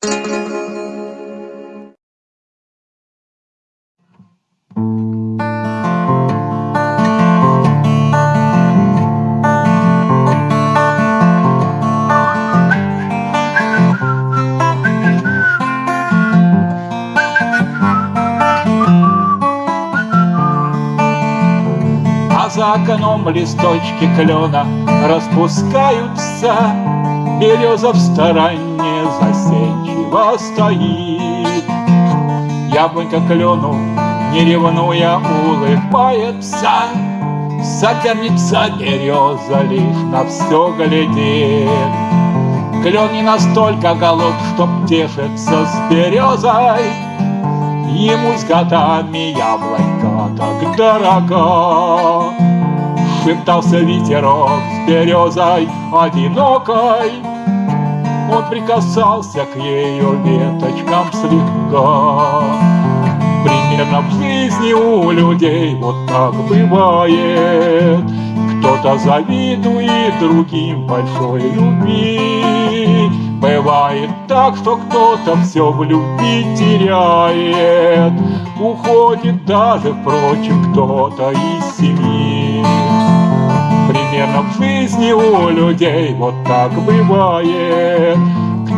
А за окном листочки клена распускаются, Береза в стороне застенчиво стоит. Яблонька клену, не ревнуя, улыбается, Соперница береза лишь на все глядит. Клен не настолько голод, чтоб тешиться с березой, Ему с годами яблонька так дорога. Шептался ветерок с березой одинокой, Он прикасался к ее веточкам слегка. Примерно в жизни у людей вот так бывает, Кто-то завидует другим большой любви, Бывает так, что кто-то все в любви теряет, Уходит даже, впрочем, кто-то из семьи. Жизни у людей. Вот так бывает,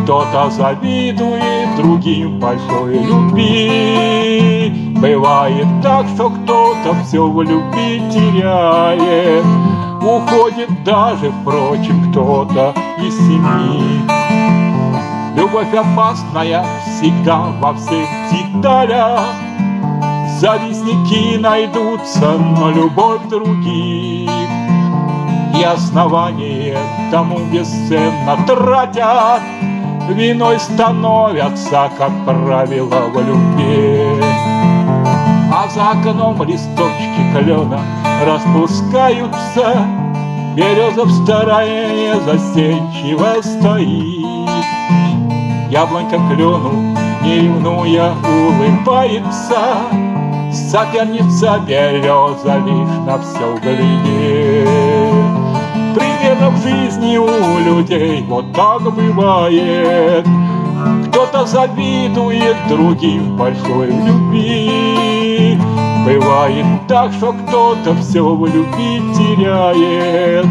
Кто-то завидует другим большой любви. Бывает так, что кто-то все в любви теряет, Уходит даже, впрочем, кто-то из семьи. Любовь опасная всегда во всех деталях. Завистники найдутся, но любовь других И основание тому бесценно тратят. Виной становятся, как правило, в любви. А за окном листочки клена распускаются. Береза в стороне застенчиво стоит. Яблонька клену, не ревнуя, улыбается. Соперница береза лишь на все глядит Примерно в жизни у людей. Вот так бывает. Кто-то завидует другим большой любви. Бывает так, что кто-то все в любви теряет.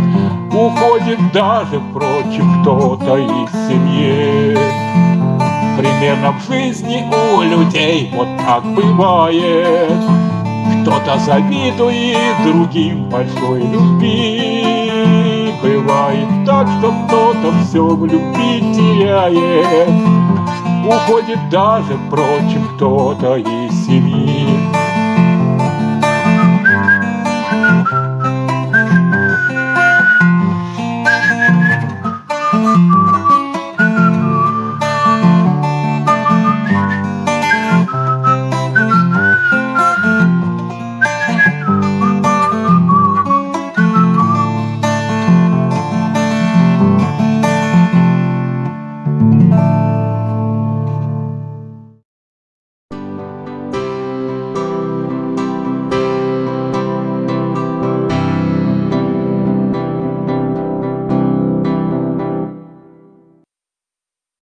Уходит даже, впрочем, кто-то из семьи. Примерно в жизни у людей вот так бывает. Кто-то завидует другим большой любви Бывает так, что кто-то все в любви теряет. Уходит даже, впрочем, кто-то из семьи